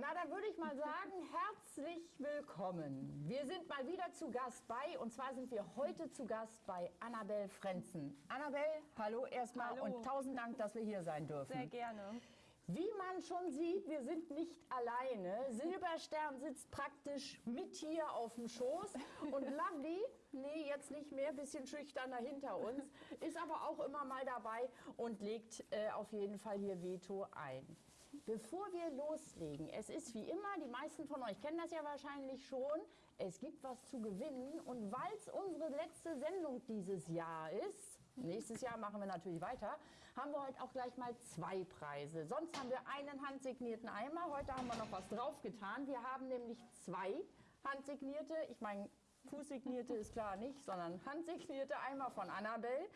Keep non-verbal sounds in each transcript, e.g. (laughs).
Na, dann würde ich mal sagen, (laughs) herzlich willkommen. Wir sind mal wieder zu Gast bei, und zwar sind wir heute zu Gast bei Annabel Frenzen. Annabel, hallo erstmal Hallo. und tausend Dank, dass wir hier sein dürfen. Sehr gerne. Wie man schon sieht, wir sind nicht alleine. Silberstern sitzt praktisch mit hier auf dem Schoß (laughs) und Lovely, nee, jetzt nicht mehr, bisschen schüchterner hinter uns, (laughs) ist aber auch immer mal dabei und legt äh, auf jeden Fall hier Veto ein. Bevor wir loslegen, es ist wie immer, die meisten von euch kennen das ja wahrscheinlich schon, es gibt was zu gewinnen und weil es unsere letzte Sendung dieses Jahr ist, nächstes Jahr machen wir natürlich weiter, haben wir heute auch gleich mal zwei Preise. Sonst haben wir einen handsignierten Eimer, heute haben wir noch was draufgetan. Wir haben nämlich zwei handsignierte, ich meine Fußsignierte ist klar nicht, sondern handsignierte Eimer von Annabelle.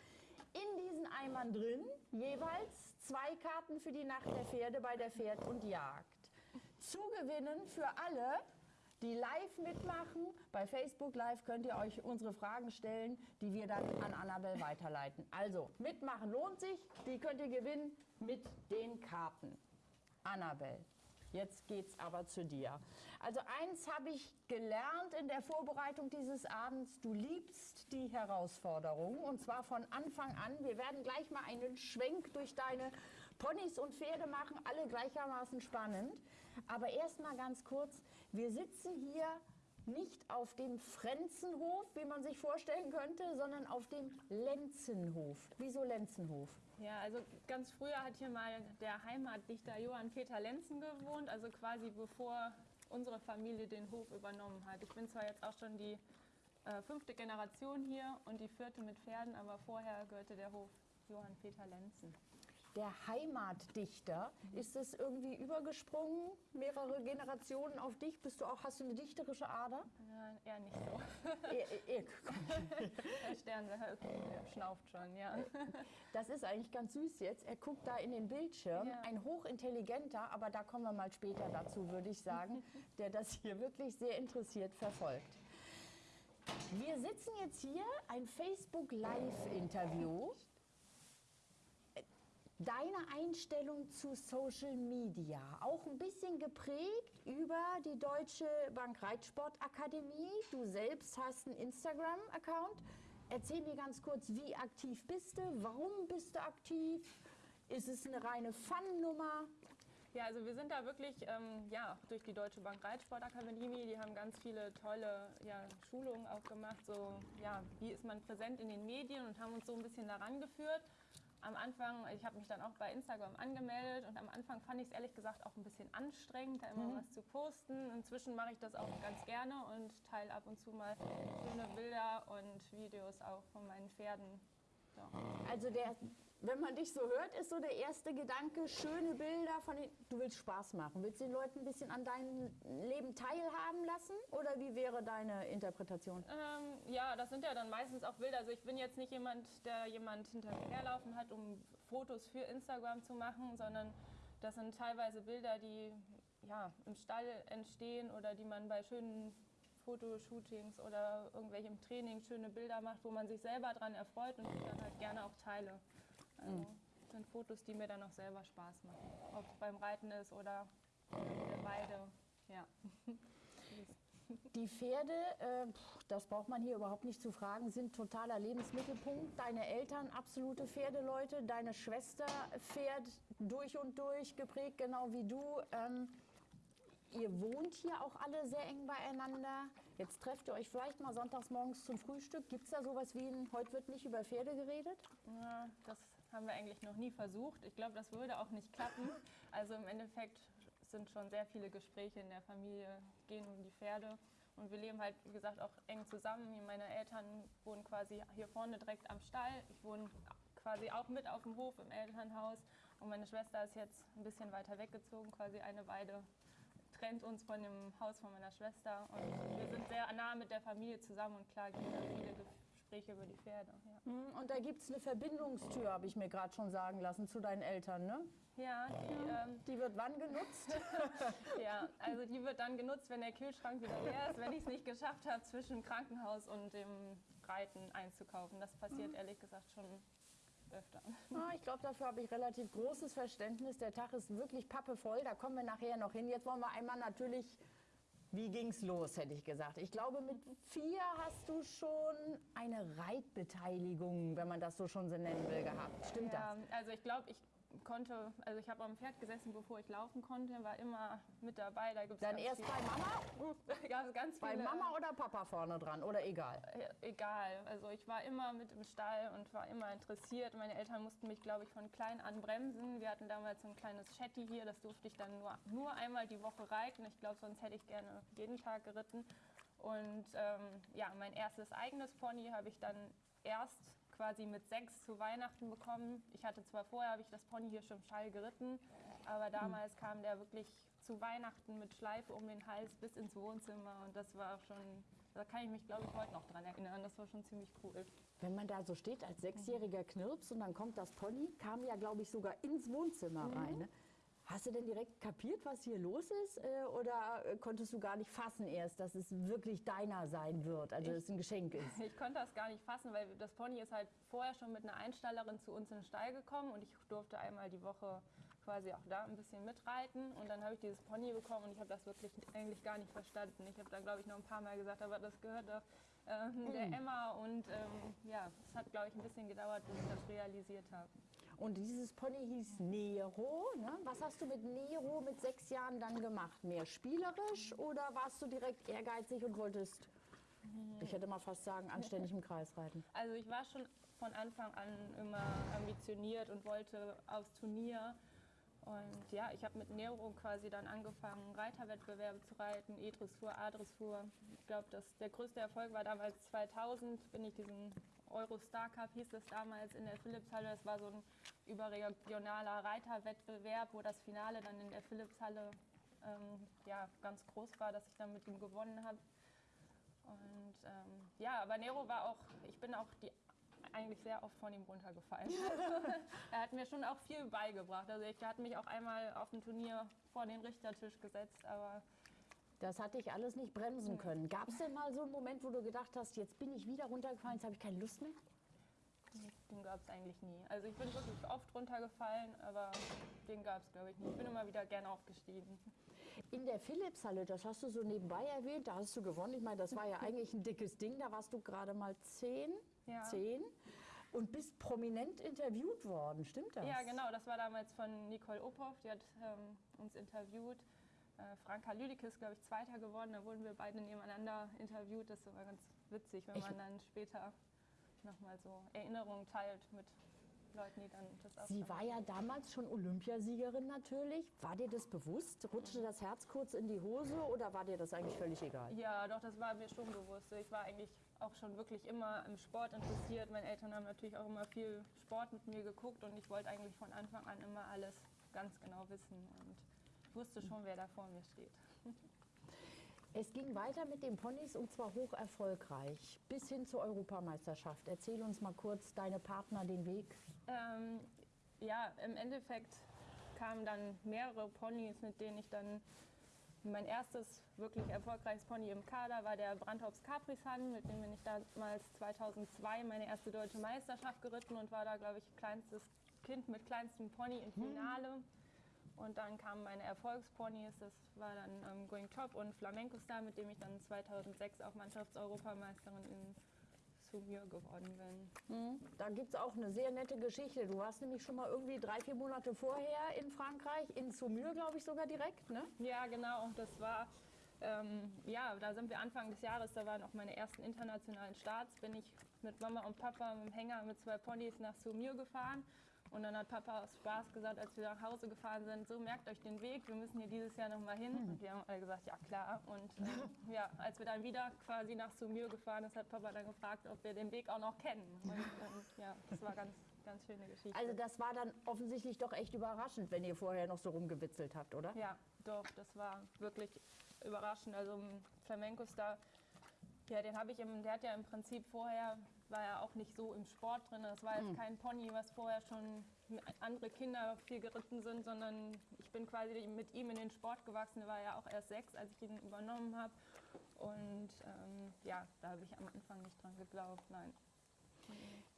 In diesen Eimern drin jeweils zwei Karten für die Nacht der Pferde bei der Pferd und Jagd. Zu gewinnen für alle, die live mitmachen. Bei Facebook Live könnt ihr euch unsere Fragen stellen, die wir dann an Annabelle weiterleiten. Also, mitmachen lohnt sich. Die könnt ihr gewinnen mit den Karten. Annabelle. Jetzt geht's aber zu dir. Also eins habe ich gelernt in der Vorbereitung dieses Abends. Du liebst die Herausforderung und zwar von Anfang an. Wir werden gleich mal einen Schwenk durch deine Ponys und Pferde machen, alle gleichermaßen spannend. Aber erst mal ganz kurz. Wir sitzen hier nicht auf dem Frenzenhof, wie man sich vorstellen könnte, sondern auf dem Lenzenhof. Wieso Lenzenhof? Ja, also ganz früher hat hier mal der Heimatdichter Johann Peter Lenzen gewohnt, also quasi bevor unsere Familie den Hof übernommen hat. Ich bin zwar jetzt auch schon die äh, fünfte Generation hier und die vierte mit Pferden, aber vorher gehörte der Hof Johann Peter Lenzen. Der Heimatdichter, ist es irgendwie übergesprungen, mehrere Generationen auf dich? Bist du auch, hast du eine dichterische Ader? Ja, eher nicht so. (laughs) Eh, eh, (laughs) Der Stern der schnauft schon, ja. (laughs) Das ist eigentlich ganz süß jetzt. Er guckt da in den Bildschirm. Ja. Ein hochintelligenter, aber da kommen wir mal später dazu, würde ich sagen, der das hier wirklich sehr interessiert verfolgt. Wir sitzen jetzt hier, ein Facebook Live-Interview. Deine Einstellung zu Social Media, auch ein bisschen geprägt über die Deutsche Bankreitsportakademie. Du selbst hast einen Instagram-Account. Erzähl mir ganz kurz, wie aktiv bist du? Warum bist du aktiv? Ist es eine reine Fun-Nummer? Ja, also wir sind da wirklich ähm, ja, durch die Deutsche Bank Reitsportakademie, die haben ganz viele tolle ja, Schulungen auch gemacht, so ja, wie ist man präsent in den Medien und haben uns so ein bisschen daran geführt. Am Anfang, ich habe mich dann auch bei Instagram angemeldet und am Anfang fand ich es ehrlich gesagt auch ein bisschen anstrengend, da immer was zu posten. Inzwischen mache ich das auch ganz gerne und teile ab und zu mal schöne Bilder und Videos auch von meinen Pferden. Ja. Also der, wenn man dich so hört, ist so der erste Gedanke, schöne Bilder von den, du willst Spaß machen. Willst du den Leuten ein bisschen an deinem Leben teilhaben lassen? Oder wie wäre deine Interpretation? Ähm, ja, das sind ja dann meistens auch Bilder. Also ich bin jetzt nicht jemand, der jemand hinter mir herlaufen hat, um Fotos für Instagram zu machen, sondern das sind teilweise Bilder, die ja, im Stall entstehen oder die man bei schönen Fotoshootings oder irgendwelchem Training schöne Bilder macht, wo man sich selber dran erfreut und die dann halt gerne auch teile. Also das sind Fotos, die mir dann auch selber Spaß machen. Ob es beim Reiten ist oder der Weide. Ja. Die Pferde, äh, das braucht man hier überhaupt nicht zu fragen, sind totaler Lebensmittelpunkt. Deine Eltern absolute Pferdeleute, deine Schwester Pferd durch und durch geprägt, genau wie du. Ähm, ihr wohnt hier auch alle sehr eng beieinander. Jetzt trefft ihr euch vielleicht mal sonntags morgens zum Frühstück. Gibt es da sowas wie ein, heute wird nicht über Pferde geredet? Ja, das haben wir eigentlich noch nie versucht. Ich glaube, das würde auch nicht klappen. (laughs) Also im Endeffekt sind schon sehr viele Gespräche in der Familie, gehen um die Pferde. Und wir leben halt, wie gesagt, auch eng zusammen. Meine Eltern wohnen quasi hier vorne direkt am Stall. Ich wohne quasi auch mit auf dem Hof im Elternhaus. Und meine Schwester ist jetzt ein bisschen weiter weggezogen, quasi eine Weide trennt uns von dem Haus von meiner Schwester. Und wir sind sehr nah mit der Familie zusammen und klar gibt es viele Gespräche über die Pferde. Ja. Hm, Und da gibt es eine Verbindungstür, habe ich mir gerade schon sagen lassen, zu deinen Eltern, ne? Ja, die, ähm, Die wird wann genutzt? (laughs) ja, also die wird dann genutzt, wenn der Kühlschrank wieder leer ist, wenn ich es nicht geschafft habe, zwischen Krankenhaus und dem Reiten einzukaufen. Das passiert ehrlich gesagt schon öfter. Ah, ich glaube, dafür habe ich relativ großes Verständnis. Der Tag ist wirklich pappevoll. Da kommen wir nachher noch hin. Jetzt wollen wir einmal natürlich, wie ging's los, hätte ich gesagt. Ich glaube, mit vier hast du schon eine Reitbeteiligung, wenn man das so schon so nennen will, gehabt. Stimmt ja, das? Also ich glaube, ich konnte, also ich habe am Pferd gesessen, bevor ich laufen konnte, war immer mit dabei. Da gibt's Dann erst bei Mama? (laughs) ja, ganz bei Mama oder Papa vorne dran oder egal? Egal. Also ich war immer mit im Stall und war immer interessiert. Meine Eltern mussten mich, glaube ich, von klein an bremsen. Wir hatten damals so ein kleines Shetty hier, das durfte ich dann nur, nur einmal die Woche reiten. Ich glaube, sonst hätte ich gerne jeden Tag geritten. Und ähm, ja, mein erstes eigenes Pony habe ich dann erst quasi mit sechs zu Weihnachten bekommen. Ich hatte zwar vorher, habe ich das Pony hier schon Stall geritten, aber damals kam der wirklich zu Weihnachten mit Schleife um den Hals bis ins Wohnzimmer und das war schon, da kann ich mich glaube ich heute noch dran erinnern, das war schon ziemlich cool. Wenn man da so steht als sechsjähriger Knirps und dann kommt das Pony, kam ja glaube ich sogar ins Wohnzimmer mhm. rein. Ne? Hast du denn direkt kapiert, was hier los ist? Äh, oder äh, konntest du gar nicht fassen erst, dass es wirklich deiner sein wird, also dass es ein Geschenk ist? (laughs) Ich konnte das gar nicht fassen, weil das Pony ist halt vorher schon mit einer Einstallerin zu uns in den Stall gekommen und ich durfte einmal die Woche quasi auch da ein bisschen mitreiten und dann habe ich dieses Pony bekommen und ich habe das wirklich eigentlich gar nicht verstanden. Ich habe da glaube ich noch ein paar Mal gesagt, aber das gehört doch äh, der mhm. Emma und ähm, ja, es hat glaube ich ein bisschen gedauert, bis ich das realisiert habe. Und dieses Pony hieß Nero. Ne? Was hast du mit Nero mit sechs Jahren dann gemacht? Mehr spielerisch oder warst du direkt ehrgeizig und wolltest, ich hätte mal fast sagen, anständig im Kreis reiten? Also ich war schon von Anfang an immer ambitioniert und wollte aufs Turnier. Und ja, ich habe mit Nero quasi dann angefangen, Reiterwettbewerbe zu reiten, E-Dressur, A-Dressur. Ich glaube, der größte Erfolg war damals 2000, bin ich diesen Eurostar Cup hieß es damals in der Philipshalle. Das war so ein überregionaler Reiterwettbewerb, wo das Finale dann in der Philipshalle ähm, ja, ganz groß war, dass ich dann mit ihm gewonnen habe. Und ähm, ja, aber Nero war auch, ich bin auch die, eigentlich sehr oft von ihm runtergefallen. (laughs) er hat mir schon auch viel beigebracht. Also ich hatte mich auch einmal auf dem Turnier vor den Richtertisch gesetzt, aber das hatte ich alles nicht bremsen können. Gab es denn mal so einen Moment, wo du gedacht hast, jetzt bin ich wieder runtergefallen, jetzt habe ich keine Lust mehr? Den gab es eigentlich nie. Also ich bin wirklich oft runtergefallen, aber den gab es, glaube ich, nie. Ich bin immer wieder gerne aufgestiegen. In der Philipshalle, das hast du so nebenbei erwähnt, da hast du gewonnen. Ich meine, das war ja (laughs) eigentlich ein dickes Ding. Da warst du gerade mal zehn. Ja. zehn und bist prominent interviewt worden, stimmt das? Ja, genau. Das war damals von Nicole Ophoff, die hat ähm, uns interviewt. Äh, Franka Lüdicke ist, glaube ich, Zweiter geworden. Da wurden wir beide nebeneinander interviewt. Das war ganz witzig, wenn ich man dann später nochmal so Erinnerungen teilt mit Leuten, die dann das auch Sie war ja damals schon Olympiasiegerin natürlich. War dir das bewusst? Rutschte das Herz kurz in die Hose oder war dir das eigentlich völlig egal? Ja, doch, das war mir schon bewusst. Ich war eigentlich auch schon wirklich immer im Sport interessiert. Meine Eltern haben natürlich auch immer viel Sport mit mir geguckt und ich wollte eigentlich von Anfang an immer alles ganz genau wissen. Und wusste schon, wer da vor mir steht. Es ging weiter mit den Ponys und zwar hoch erfolgreich bis hin zur Europameisterschaft. Erzähl uns mal kurz deine Partner den Weg. Ähm, ja, im Endeffekt kamen dann mehrere Ponys, mit denen ich dann mein erstes wirklich erfolgreiches Pony im Kader war der Brandhops Caprisan, mit dem bin ich damals 2002 meine erste deutsche Meisterschaft geritten und war da, glaube ich, kleinstes Kind mit kleinstem Pony im hm. Finale. Hm. Und dann kamen meine Erfolgsponys, das war dann ähm, Going Top und Flamenco Star, mit dem ich dann 2006 auch Mannschaftseuropameisterin in Saumur geworden bin. Mhm. Da gibt es auch eine sehr nette Geschichte. Du warst nämlich schon mal irgendwie drei, vier Monate vorher in Frankreich, in Saumur, glaube ich, sogar direkt, ne? Ja, genau. Das war, ähm, ja, da sind wir Anfang des Jahres, da waren auch meine ersten internationalen Starts, bin ich mit Mama und Papa mit dem Hänger mit zwei Ponys nach Saumur gefahren und dann hat Papa aus Spaß gesagt, als wir nach Hause gefahren sind, so merkt euch den Weg, wir müssen hier dieses Jahr nochmal hin. Und wir haben alle gesagt, ja klar. Und äh, (laughs) ja, als wir dann wieder quasi nach Sumir gefahren sind, hat Papa dann gefragt, ob wir den Weg auch noch kennen. Und (laughs) ähm, ja, das war ganz, ganz schöne Geschichte. Also das war dann offensichtlich doch echt überraschend, wenn ihr vorher noch so rumgewitzelt habt, oder? Ja, doch, das war wirklich überraschend. Also Flamenco Star, ja, den habe ich im, der hat ja im Prinzip vorher war er auch nicht so im Sport drin. Das war jetzt mhm. kein Pony, was vorher schon andere Kinder viel geritten sind, sondern ich bin quasi mit ihm in den Sport gewachsen. Er war ja auch erst sechs, als ich ihn übernommen habe. Und ähm, ja, da habe ich am Anfang nicht dran geglaubt, nein.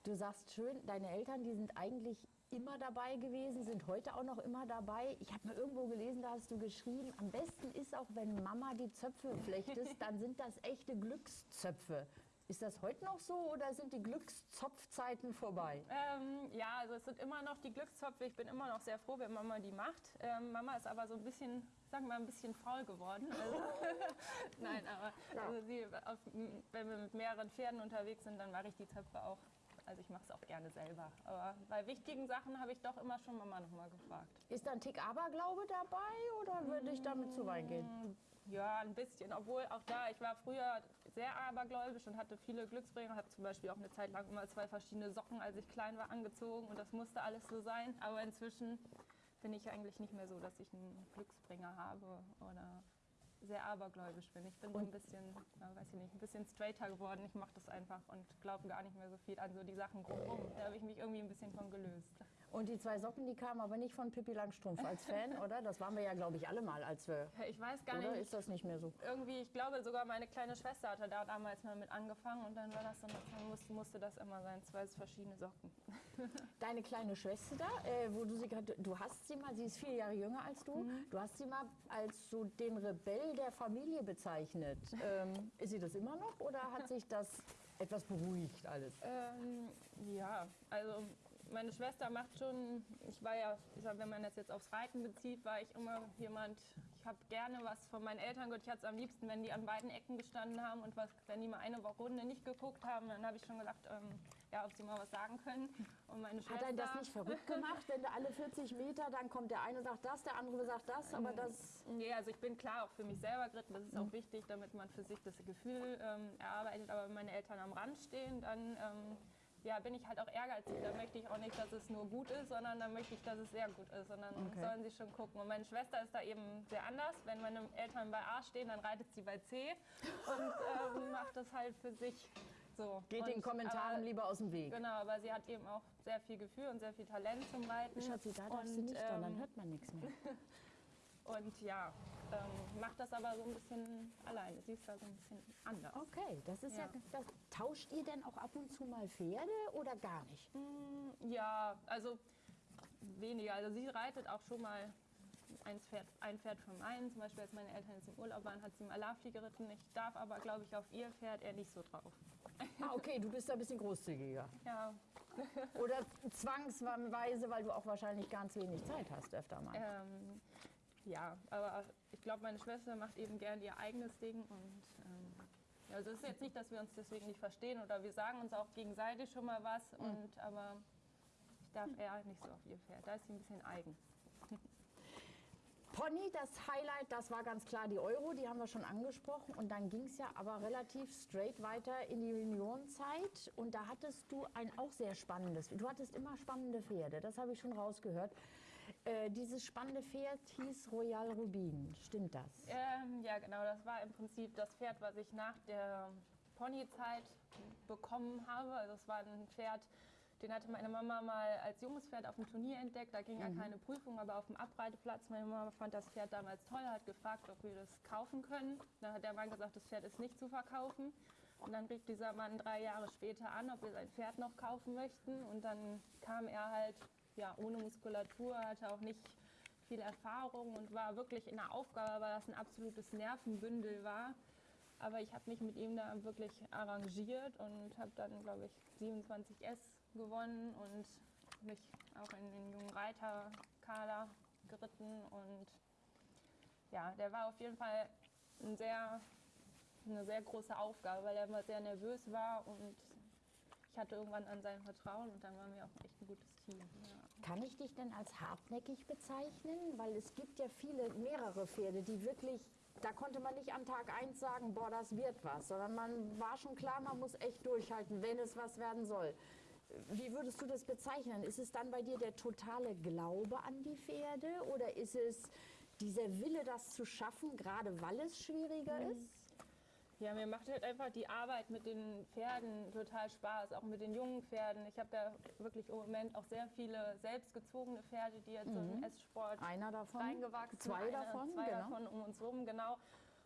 Du sagst schön, deine Eltern, die sind eigentlich immer dabei gewesen, sind heute auch noch immer dabei. Ich habe mal irgendwo gelesen, da hast du geschrieben, am besten ist auch, wenn Mama die Zöpfe flechtest, (laughs) dann sind das echte Glückszöpfe. Ist das heute noch so oder sind die Glückszopfzeiten vorbei? Ähm, ja, also es sind immer noch die Glückszopfe. Ich bin immer noch sehr froh, wenn Mama die macht. Ähm, Mama ist aber so ein bisschen, sagen wir mal, ein bisschen faul geworden. Also, (laughs) Nein, aber Ja. also sie, auf, wenn wir mit mehreren Pferden unterwegs sind, dann mache ich die Zöpfe auch. Also ich mache es auch gerne selber. Aber bei wichtigen Sachen habe ich doch immer schon Mama nochmal gefragt. Ist da ein Tick Aberglaube dabei oder würde ich damit zu weit gehen? Ja, ein bisschen. Obwohl auch da, ich war früher sehr abergläubisch und hatte viele Glücksbringer. Habe zum Beispiel auch eine Zeit lang immer zwei verschiedene Socken, als ich klein war, angezogen und das musste alles so sein. Aber inzwischen bin ich eigentlich nicht mehr so, dass ich einen Glücksbringer habe oder sehr abergläubisch bin. Ich bin so ein bisschen, ja, weiß ich nicht, ein bisschen straighter geworden. Ich mache das einfach und glaube gar nicht mehr so viel an so die Sachen drumherum. Da habe ich mich irgendwie ein bisschen von gelöst. Und die zwei Socken, die kamen aber nicht von Pippi Langstrumpf als Fan, (laughs) oder? Das waren wir ja, glaube ich, alle mal, als wir. Ich weiß gar Oder nicht, ist das nicht mehr so? irgendwie, ich glaube sogar meine kleine Schwester hatte da damals mal mit angefangen und dann war das dann, dann musste, musste das immer sein, zwei verschiedene Socken. (laughs) Deine kleine Schwester, äh, wo du sie gerade, du hast sie mal, sie ist vier Jahre jünger als du, Mhm. du hast sie mal als so den Rebell der Familie bezeichnet. Ähm, ist sie das immer noch oder hat sich das etwas beruhigt alles? Ähm, ja, also meine Schwester macht schon, ich war ja, ich sag, wenn man das jetzt aufs Reiten bezieht, war ich immer jemand, ich habe gerne was von meinen Eltern gehört. Ich hatte es am liebsten, wenn die an beiden Ecken gestanden haben und was, wenn die mal eine Runde nicht geguckt haben, dann habe ich schon gedacht, ähm, ja, ob sie mal was sagen können. Und meine Hat Schwester, einen das nicht verrückt (laughs) gemacht, wenn du alle 40 Meter, dann kommt der eine sagt das, der andere sagt das, aber Mhm. das... Nee, also ich bin klar auch für mich selber geritten. Das ist auch wichtig, damit man für sich das Gefühl ähm, erarbeitet. Aber wenn meine Eltern am Rand stehen, dann ähm, ja, bin ich halt auch ehrgeizig. Da möchte ich auch nicht, dass es nur gut ist, sondern dann möchte ich, dass es sehr gut ist. Und dann Okay. sollen sie schon gucken. Und meine Schwester ist da eben sehr anders. Wenn meine Eltern bei A stehen, dann reitet sie bei C und ähm, (laughs) macht das halt für sich so. Geht und, den Kommentaren aber, lieber aus dem Weg. Genau, aber sie hat eben auch sehr viel Gefühl und sehr viel Talent zum Reiten. Schatzi, da du Und, nicht, dann, dann ähm, hört man nichts mehr. (laughs) und ja, ähm, macht das aber so ein bisschen alleine. Sie ist da so ein bisschen anders. Okay, das ist ja. Ja. das, tauscht ihr denn auch ab und zu mal Pferde oder gar nicht? Ja, also weniger. Also sie reitet auch schon mal ein Pferd, ein Pferd von meinen. Zum Beispiel, als meine Eltern jetzt im Urlaub waren, hat sie mal Lafi geritten. Ich darf aber, glaube ich, auf ihr Pferd eher nicht so drauf. Ah, okay, du bist da ein bisschen großzügiger. Ja, Oder zwangsweise, weil du auch wahrscheinlich ganz wenig Zeit hast, öfter mal. ähm, ja, aber ich glaube, meine Schwester macht eben gern ihr eigenes Ding und ähm, ja, also es ist jetzt nicht, dass wir uns deswegen nicht verstehen oder wir sagen uns auch gegenseitig schon mal was und aber ich darf eher nicht so auf ihr Pferd. Da ist sie ein bisschen eigen. (laughs) Pony, das Highlight, das war ganz klar die Euro, die haben wir schon angesprochen. Und dann ging es ja aber relativ straight weiter in die Juniorzeit. Und da hattest du ein auch sehr spannendes, du hattest immer spannende Pferde, das habe ich schon rausgehört. Äh, dieses spannende Pferd hieß Royal Rubin, stimmt das? Ähm, ja, genau. Das war im Prinzip das Pferd, was ich nach der Ponyzeit bekommen habe. Also es war ein Pferd, den hatte meine Mama mal als junges Pferd auf dem Turnier entdeckt. Da ging ja keine Prüfung, aber auf dem Abreiteplatz. Meine Mama fand das Pferd damals toll, hat gefragt, ob wir das kaufen können. Dann hat der Mann gesagt, das Pferd ist nicht zu verkaufen. Und dann rief dieser Mann drei Jahre später an, ob wir sein Pferd noch kaufen möchten. Und dann kam er halt ja, ohne Muskulatur, hatte auch nicht viel Erfahrung und war wirklich in der Aufgabe, weil das ein absolutes Nervenbündel war. Aber ich habe mich mit ihm da wirklich arrangiert und habe dann, glaube ich, 27S gewonnen und mich auch in den jungen Reiterkader geritten. Und ja, der war auf jeden Fall ein sehr, eine sehr große Aufgabe, weil er immer sehr nervös war und ich hatte irgendwann an sein Vertrauen und dann waren wir auch echt ein gutes Team. Ja. Kann ich dich denn als hartnäckig bezeichnen? Weil es gibt ja viele, mehrere Pferde, die wirklich, da konnte man nicht an Tag 1 sagen, boah, das wird was, sondern man war schon klar, man muss echt durchhalten, wenn es was werden soll. Wie würdest du das bezeichnen? Ist es dann bei dir der totale Glaube an die Pferde oder ist es dieser Wille, das zu schaffen, gerade weil es schwieriger ist? Ja, mir macht halt einfach die Arbeit mit den Pferden total Spaß, auch mit den jungen Pferden. Ich habe da wirklich im Moment auch sehr viele selbstgezogene Pferde, die jetzt so in den Esssport Einer davon? reingewachsen Zwei Eine, davon, zwei genau. davon um uns rum, genau.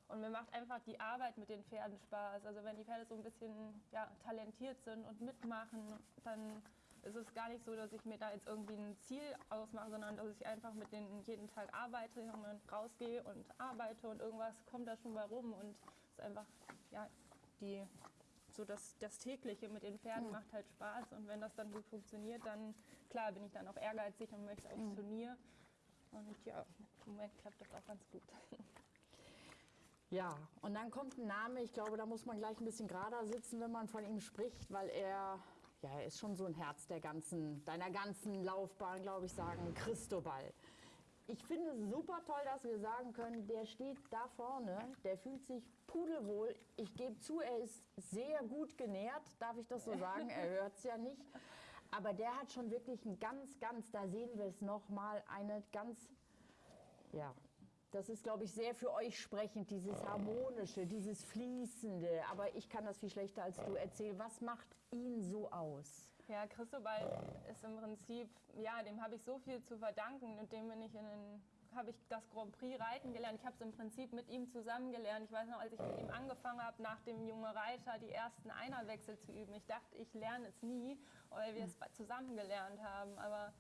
Und mir macht einfach die Arbeit mit den Pferden Spaß. Also wenn die Pferde so ein bisschen ja, talentiert sind und mitmachen, dann ist es gar nicht so, dass ich mir da jetzt irgendwie ein Ziel ausmache, sondern dass ich einfach mit denen jeden Tag arbeite und rausgehe und arbeite und irgendwas kommt da schon bei rum und ist einfach, ja, die, so das, das tägliche mit den Pferden mhm. macht halt Spaß und wenn das dann gut funktioniert, dann klar bin ich dann auch ehrgeizig und möchte aufs mhm. Turnier und ja, im Moment klappt das auch ganz gut. (laughs) Ja, und dann kommt ein Name, ich glaube, da muss man gleich ein bisschen gerader sitzen, wenn man von ihm spricht, weil er ja, er ist schon so ein Herz der ganzen, deiner ganzen Laufbahn, glaube ich, sagen, Christobal. Ich finde es super toll, dass wir sagen können, der steht da vorne, der fühlt sich pudelwohl. Ich gebe zu, er ist sehr gut genährt, darf ich das so sagen? Er hört es ja nicht. Aber der hat schon wirklich ein ganz, ganz, da sehen wir es nochmal, eine ganz, ja, das ist, glaube ich, sehr für euch sprechend, dieses Harmonische, dieses Fließende. Aber ich kann das viel schlechter als du. Erzähl, was macht ihn so aus? Ja, Christobal ist im Prinzip, ja, dem habe ich so viel zu verdanken und dem bin ich in den habe ich das Grand Prix reiten gelernt. Ich habe es im Prinzip mit ihm zusammen gelernt. Ich weiß noch, als ich mit ihm angefangen habe, nach dem junge Reiter die ersten Einerwechsel zu üben. Ich dachte, ich lerne es nie, weil wir es zusammen gelernt haben. Aber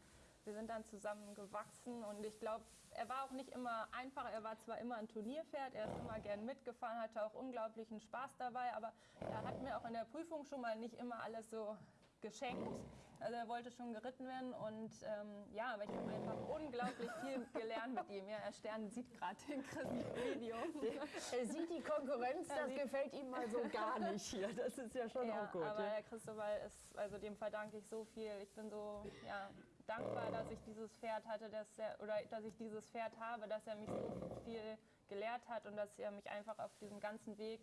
wir sind dann zusammen gewachsen und ich glaube, er war auch nicht immer einfach. Er war zwar immer ein Turnierpferd, er ist immer gern mitgefahren, hatte auch unglaublichen Spaß dabei, aber er hat mir auch in der Prüfung schon mal nicht immer alles so geschenkt. Also er wollte schon geritten werden und ähm, ja, aber ich habe einfach unglaublich viel gelernt mit ihm. Ja, er Stern sieht gerade den Video. (laughs) Er sieht die Konkurrenz, das gefällt ihm mal so gar nicht hier. Das ist ja schon ja, auch gut. Aber ja. der Christobal ist, also dem verdanke ich so viel. Ich bin so, ja, dankbar, dass ich dieses Pferd hatte, dass er, oder dass ich dieses Pferd habe, dass er mich so viel gelehrt hat und dass er mich einfach auf diesem ganzen Weg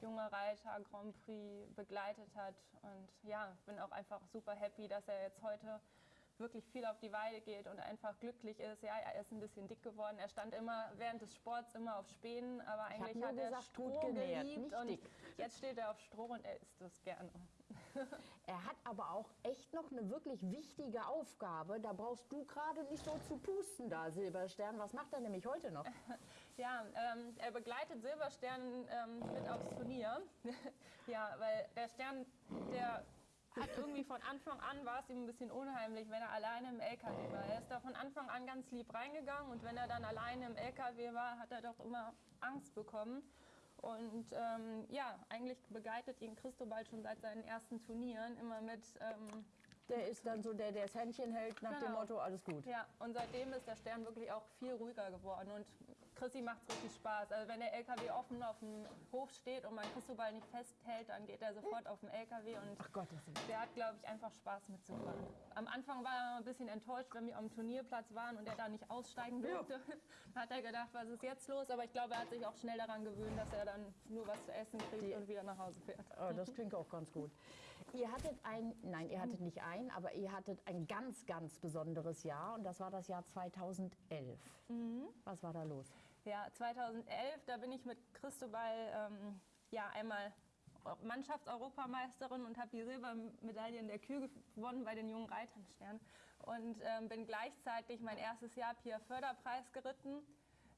junger Reiter Grand Prix begleitet hat. Und ja, bin auch einfach super happy, dass er jetzt heute wirklich viel auf die Weide geht und einfach glücklich ist. Ja, er ist ein bisschen dick geworden. Er stand immer während des Sports immer auf Spänen, aber eigentlich hat er gesagt, Stroh genährt, geliebt und dick. jetzt steht er auf Stroh und er isst es gerne. (laughs) Er hat aber auch echt noch eine wirklich wichtige Aufgabe. Da brauchst du gerade nicht so zu pusten da, Silberstern. Was macht er nämlich heute noch? (laughs) Ja, ähm, er begleitet Silberstern ähm, mit aufs Turnier. (laughs) ja, weil der Stern, der hat irgendwie von Anfang an war es ihm ein bisschen unheimlich, wenn er alleine im LKW war. Er ist da von Anfang an ganz lieb reingegangen und wenn er dann alleine im LKW war, hat er doch immer Angst bekommen. Und ähm, ja, eigentlich begleitet ihn Christobal schon seit seinen ersten Turnieren immer mit. Ähm, der ist dann so der, der das Händchen hält nach genau. dem Motto, alles gut. Ja, und seitdem ist der Stern wirklich auch viel ruhiger geworden. Und Chrissy macht es richtig Spaß. Also wenn der LKW offen auf dem Hof steht und man Christobal nicht festhält, dann geht er sofort auf den LKW und Ach Gott, der hat, glaube ich, einfach Spaß mitzufahren. Am Anfang war er ein bisschen enttäuscht, wenn wir am Turnierplatz waren und er da nicht aussteigen durfte. Ja. (laughs) Da hat er gedacht, was ist jetzt los? Aber ich glaube, er hat sich auch schnell daran gewöhnt, dass er dann nur was zu essen kriegt Die, und wieder nach Hause fährt. Oh, das klingt auch ganz gut. Ihr hattet ein, nein, ihr hattet nicht ein, aber ihr hattet ein ganz, ganz besonderes Jahr und das war das Jahr 2011. Mhm. Was war da los? Ja, 2011, da bin ich mit Christobal ähm, ja, einmal Mannschaftseuropameisterin und habe die Silbermedaille in der Kühe gewonnen bei den jungen Reitern Stern. Und ähm, bin gleichzeitig mein erstes Jahr Pia Förderpreis geritten.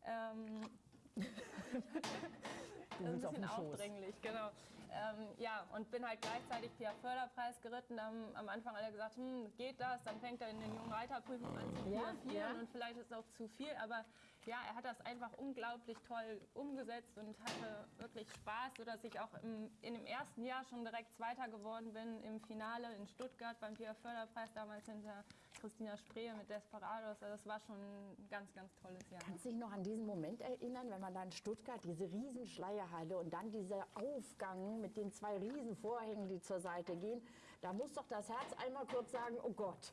Ähm, (laughs) das ist ein bisschen aufdringlich, genau. Ähm, ja, und bin halt gleichzeitig Pia Förderpreis geritten. Haben am Anfang alle gesagt, hm, geht das? Dann fängt er in den jungen Reiterprüfungen an zu ja, ja. und vielleicht ist es auch zu viel. Aber ja, er hat das einfach unglaublich toll umgesetzt und hatte wirklich Spaß, sodass ich auch im, in dem ersten Jahr schon direkt Zweiter geworden bin im Finale in Stuttgart beim Pia Förderpreis, damals hinter Christina Spree mit Desperados. Also das war schon ein ganz, ganz tolles Jahr. Kannst du dich noch an diesen Moment erinnern, wenn man da in Stuttgart diese Riesenschleierhalle und dann dieser Aufgang mit den zwei Riesenvorhängen, die zur Seite gehen, da muss doch das Herz einmal kurz sagen, oh Gott.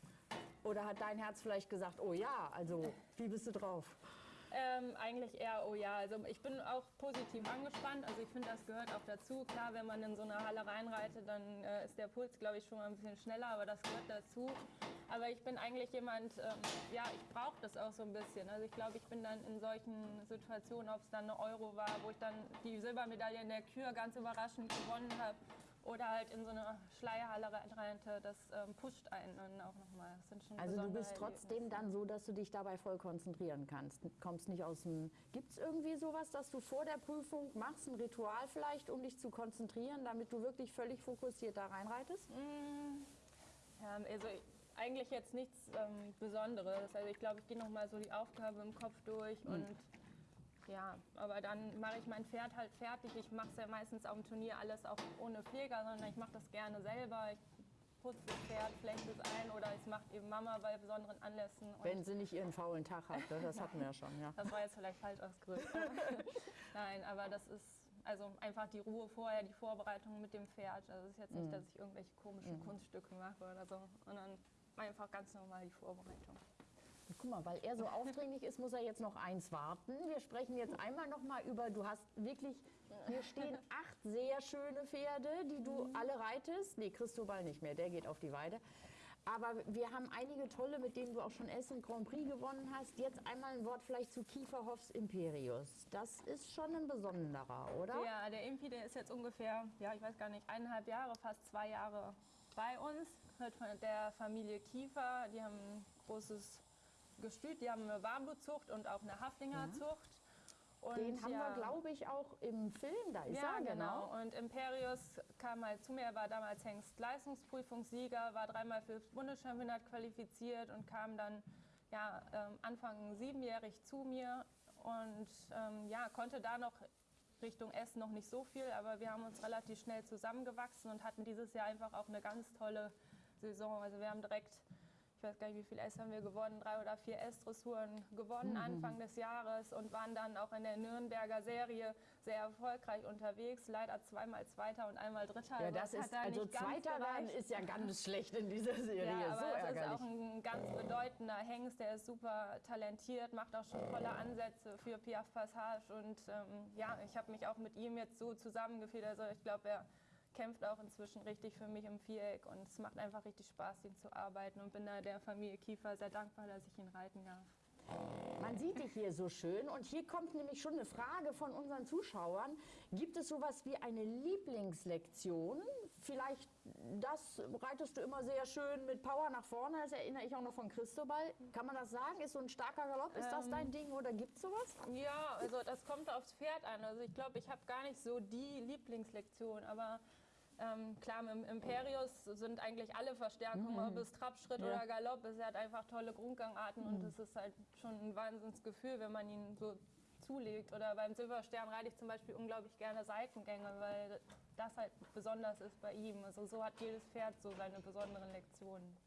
Oder hat dein Herz vielleicht gesagt, oh ja, also wie bist du drauf? Ähm, eigentlich eher, oh ja, also ich bin auch positiv angespannt. Also ich finde, das gehört auch dazu. Klar, wenn man in so eine Halle reinreitet, dann äh, ist der Puls, glaube ich, schon mal ein bisschen schneller, aber das gehört dazu. Aber ich bin eigentlich jemand, ähm, ja, ich brauche das auch so ein bisschen. Also ich glaube, ich bin dann in solchen Situationen, ob es dann eine Euro war, wo ich dann die Silbermedaille in der Kür ganz überraschend gewonnen habe oder halt in so eine Schleierhalle reinte, das ähm, pusht einen dann auch nochmal. Also du bist trotzdem dann so, dass du dich dabei voll konzentrieren kannst. Kommst nicht aus dem. Gibt es irgendwie sowas, dass du vor der Prüfung machst, ein Ritual vielleicht, um dich zu konzentrieren, damit du wirklich völlig fokussiert da reinreitest? Mm, ja, also eigentlich jetzt nichts ähm, Besonderes. Also ich glaube, ich gehe nochmal so die Aufgabe im Kopf durch mhm. Ja, aber dann mache ich mein Pferd halt fertig. Ich mache es ja meistens auf dem Turnier alles auch ohne Pfleger, sondern ich mache das gerne selber. Ich putze das Pferd, flechte es ein oder es macht eben Mama bei besonderen Anlässen. Wenn sie nicht ihren faulen Tag hat, ne? das hatten wir ja schon. Ja. Das war jetzt vielleicht falsch ausgedrückt. (laughs) Nein, aber das ist also einfach die Ruhe vorher, die Vorbereitung mit dem Pferd. Also es ist jetzt nicht, mhm. dass ich irgendwelche komischen mhm. Kunststücke mache oder so, sondern einfach ganz normal die Vorbereitung. Guck mal, weil er so aufdringlich ist, muss er jetzt noch eins warten. Wir sprechen jetzt einmal noch mal über, du hast wirklich, hier stehen acht sehr schöne Pferde, die du mhm. alle reitest. Nee, Christobal nicht mehr, der geht auf die Weide. Aber wir haben einige tolle, mit denen du auch schon Essen Grand Prix gewonnen hast. Jetzt einmal ein Wort vielleicht zu Kieferhoffs Imperius. Das ist schon ein besonderer, oder? Ja, der Impi, der ist jetzt ungefähr, ja, ich weiß gar nicht, eineinhalb Jahre, fast zwei Jahre bei uns. Hört von der Familie Kiefer. Die haben ein großes Gestüt. Die haben eine Warmblutzucht und auch eine Haflingerzucht. Und Den haben ja, wir, glaube ich, auch im Film, da ist ja, er, genau. genau. Und Imperius kam halt zu mir, er war damals Hengst Leistungsprüfungssieger, war dreimal für das Bundeschampionat qualifiziert und kam dann ja, ähm, Anfang siebenjährig zu mir und ähm, ja, konnte da noch Richtung Essen noch nicht so viel, aber wir haben uns relativ schnell zusammengewachsen und hatten dieses Jahr einfach auch eine ganz tolle Saison. Also wir haben direkt weiß gar nicht, wie viel S haben wir gewonnen, drei oder vier S-Dressuren gewonnen mhm. Anfang des Jahres und waren dann auch in der Nürnberger Serie sehr erfolgreich unterwegs. Leider zweimal Zweiter und einmal Dritter. Ja, das ist, also Zweiter werden ist ja ganz schlecht in dieser (laughs) Serie. Ja, aber so es ärgerlich. ist auch ein ganz bedeutender Hengst, der ist super talentiert, macht auch schon tolle Ansätze für Piaf Passage und ähm, ja, ich habe mich auch mit ihm jetzt so zusammengefühlt. Also ich glaube, er kämpft auch inzwischen richtig für mich im Viereck und es macht einfach richtig Spaß, ihn zu arbeiten und bin da der Familie Kiefer sehr dankbar, dass ich ihn reiten darf. Man sieht dich hier so schön und hier kommt nämlich schon eine Frage von unseren Zuschauern. Gibt es sowas wie eine Lieblingslektion? Vielleicht das reitest du immer sehr schön mit Power nach vorne, das erinnere ich auch noch von Christobal. Kann man das sagen? Ist so ein starker Galopp, ist das dein ähm, Ding oder gibt es sowas? Ja, also das kommt aufs Pferd an. Also ich glaube, ich habe gar nicht so die Lieblingslektion, aber ähm, klar, im Imperius sind eigentlich alle Verstärkungen, mhm. ob es Trabschritt ja. oder Galopp ist. Er hat einfach tolle Grundgangarten mhm. und es ist halt schon ein Wahnsinnsgefühl, wenn man ihn so zulegt. Oder beim Silberstern reite ich zum Beispiel unglaublich gerne Seitengänge, weil das halt besonders ist bei ihm. Also so hat jedes Pferd so seine besonderen Lektionen.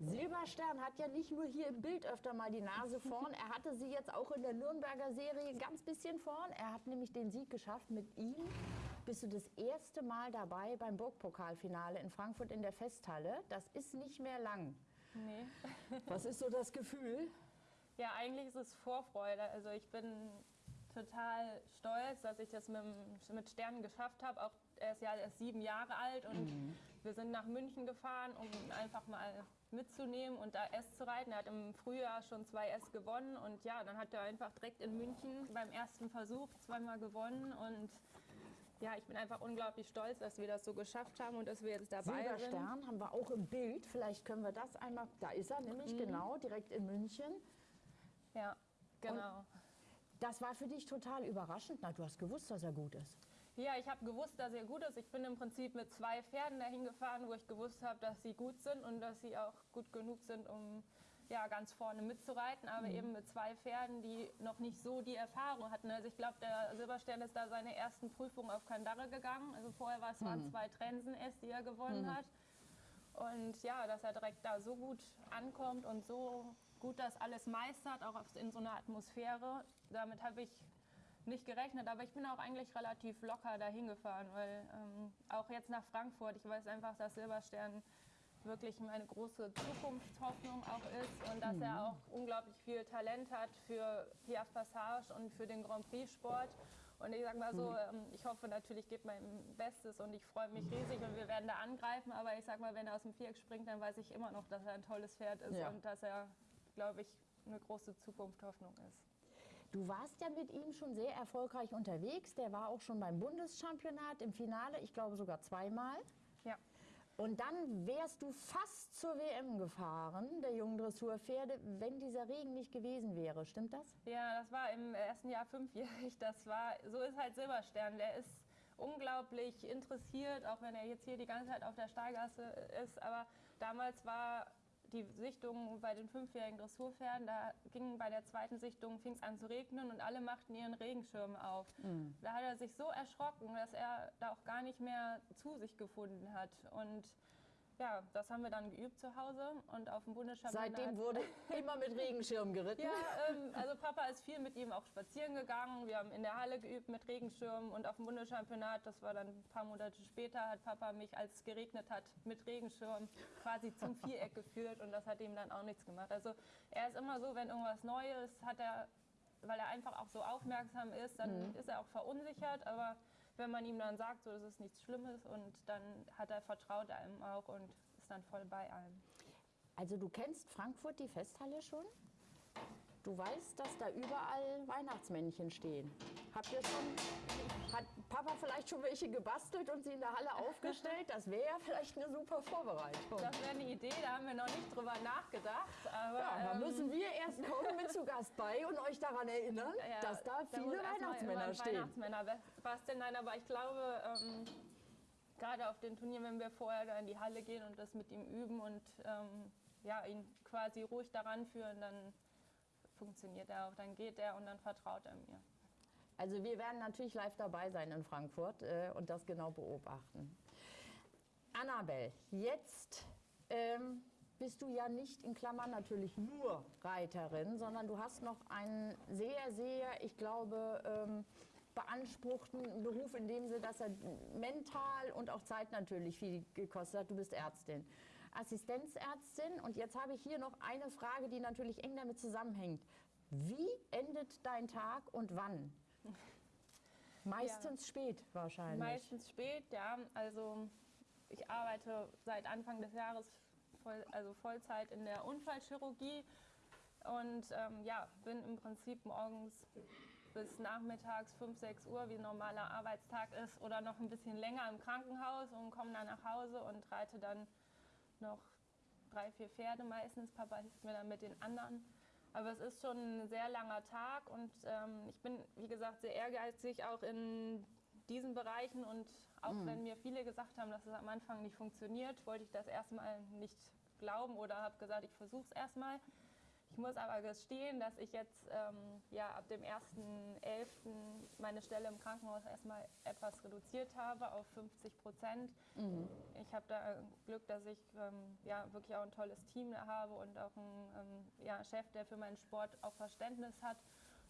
Silberstern hat ja nicht nur hier im Bild öfter mal die Nase (laughs) vorn, er hatte sie jetzt auch in der Nürnberger Serie ganz bisschen vorn. Er hat nämlich den Sieg geschafft mit ihm bist du das erste Mal dabei beim Burgpokalfinale in Frankfurt in der Festhalle. Das ist nicht mehr lang. Nee. (laughs) Was ist so das Gefühl? Ja, eigentlich ist es Vorfreude. Also ich bin total stolz, dass ich das mit, mit Sternen geschafft habe. Auch er ist ja erst sieben Jahre alt und mhm. wir sind nach München gefahren, um ihn einfach mal mitzunehmen und da S zu reiten. Er hat im Frühjahr schon zwei S gewonnen und ja, dann hat er einfach direkt in München beim ersten Versuch zweimal gewonnen und ja, ich bin einfach unglaublich stolz, dass wir das so geschafft haben und dass wir jetzt dabei Silberstern sind. Silberstern haben wir auch im Bild. Vielleicht können wir das einmal. Da ist er nämlich, mhm. genau, direkt in München. Ja, genau. Und das war für dich total überraschend. Na, du hast gewusst, dass er gut ist. Ja, ich habe gewusst, dass er gut ist. Ich bin im Prinzip mit zwei Pferden dahin gefahren, wo ich gewusst habe, dass sie gut sind und dass sie auch gut genug sind, um ja, ganz vorne mitzureiten, aber mhm. eben mit zwei Pferden, die noch nicht so die Erfahrung hatten. Also ich glaube, der Silberstern ist da seine ersten Prüfungen auf Kandare gegangen. Also vorher war es mhm. zwei Trensen S, die er gewonnen mhm. hat. Und ja, dass er direkt da so gut ankommt und so gut das alles meistert, auch in so einer Atmosphäre, damit habe ich nicht gerechnet, aber ich bin auch eigentlich relativ locker dahin gefahren, weil ähm, auch jetzt nach Frankfurt, ich weiß einfach, dass Silberstern wirklich meine große Zukunftshoffnung auch ist und dass mhm. er auch unglaublich viel Talent hat für Piaf Passage und für den Grand Prix Sport. Und ich sage mal so, mhm. ähm, ich hoffe natürlich, gebe mein Bestes und ich freue mich riesig und wir werden da angreifen. Aber ich sage mal, wenn er aus dem Viereck springt, dann weiß ich immer noch, dass er ein tolles Pferd ist ja. und dass er, glaube ich, eine große Zukunftshoffnung ist. Du warst ja mit ihm schon sehr erfolgreich unterwegs. Der war auch schon beim Bundeschampionat im Finale, ich glaube sogar zweimal. Ja. Und dann wärst du fast zur WM gefahren, der jungen Dressurpferde, wenn dieser Regen nicht gewesen wäre. Stimmt das? Ja, das war im ersten Jahr fünfjährig. Das war, so ist halt Silberstern. Der ist unglaublich interessiert, auch wenn er jetzt hier die ganze Zeit auf der Steigasse ist. Aber damals war die Sichtung bei den fünfjährigen Dressurpferden, da ging bei der zweiten Sichtung, fing es an zu regnen und alle machten ihren Regenschirm auf. Mhm. Da hat er sich so erschrocken, dass er da auch gar nicht mehr zu sich gefunden hat. Und ja, das haben wir dann geübt zu Hause und auf dem Bundeschampionat. Seitdem wurde (laughs) immer mit Regenschirm geritten? Ja, ähm, also Papa ist viel mit ihm auch spazieren gegangen. Wir haben in der Halle geübt mit Regenschirm und auf dem Bundeschampionat, das war dann ein paar Monate später, hat Papa mich, als es geregnet hat, mit Regenschirm quasi zum Viereck geführt und das hat ihm dann auch nichts gemacht. Also er ist immer so, wenn irgendwas Neues hat er, weil er einfach auch so aufmerksam ist, dann mhm. ist er auch verunsichert, aber wenn man ihm dann sagt, so, das ist nichts Schlimmes und dann hat er vertraut einem auch und ist dann voll bei einem. Also du kennst Frankfurt, die Festhalle schon? Du weißt, dass da überall Weihnachtsmännchen stehen. Habt ihr schon, hat Papa vielleicht schon welche gebastelt und sie in der Halle aufgestellt? Das wäre ja vielleicht eine super Vorbereitung. Das wäre eine Idee, da haben wir noch nicht drüber nachgedacht. Aber, ja, da ähm, müssen wir erst kommen mit zu Gast bei und euch daran erinnern, ja, dass da viele da Weihnachtsmänner stehen. Weihnachtsmänner basteln, nein, aber ich glaube, ähm, gerade auf den Turnieren, wenn wir vorher da in die Halle gehen und das mit ihm üben und ähm, ja, ihn quasi ruhig daran führen, dann funktioniert er auch. Dann geht er und dann vertraut er mir. Also wir werden natürlich live dabei sein in Frankfurt äh, und das genau beobachten. Annabel, jetzt ähm, bist du ja nicht in Klammern natürlich nur Reiterin, sondern du hast noch einen sehr, sehr, ich glaube, ähm, beanspruchten Beruf in dem Sinne, dass er mental und auch Zeit natürlich viel gekostet hat. Du bist Ärztin. Assistenzärztin. Und jetzt habe ich hier noch eine Frage, die natürlich eng damit zusammenhängt. Wie endet dein Tag und wann? Meistens ja. spät wahrscheinlich. Meistens spät, ja. Also ich arbeite seit Anfang des Jahres voll, also Vollzeit in der Unfallchirurgie und ähm, ja, bin im Prinzip morgens bis nachmittags 5, 6 Uhr, wie ein normaler Arbeitstag ist, oder noch ein bisschen länger im Krankenhaus und komme dann nach Hause und reite dann noch drei, vier Pferde meistens. Papa hilft mir dann mit den anderen. Aber es ist schon ein sehr langer Tag und ähm, ich bin, wie gesagt, sehr ehrgeizig auch in diesen Bereichen und auch mhm. wenn mir viele gesagt haben, dass es am Anfang nicht funktioniert, wollte ich das erstmal nicht glauben oder habe gesagt, ich versuche es erstmal. Ich muss aber gestehen, dass ich jetzt ähm, ja, ab dem 1.11. meine Stelle im Krankenhaus erstmal etwas reduziert habe auf 50 Prozent. Mhm. Ich habe da Glück, dass ich ähm, ja, wirklich auch ein tolles Team habe und auch einen ähm, ja, Chef, der für meinen Sport auch Verständnis hat,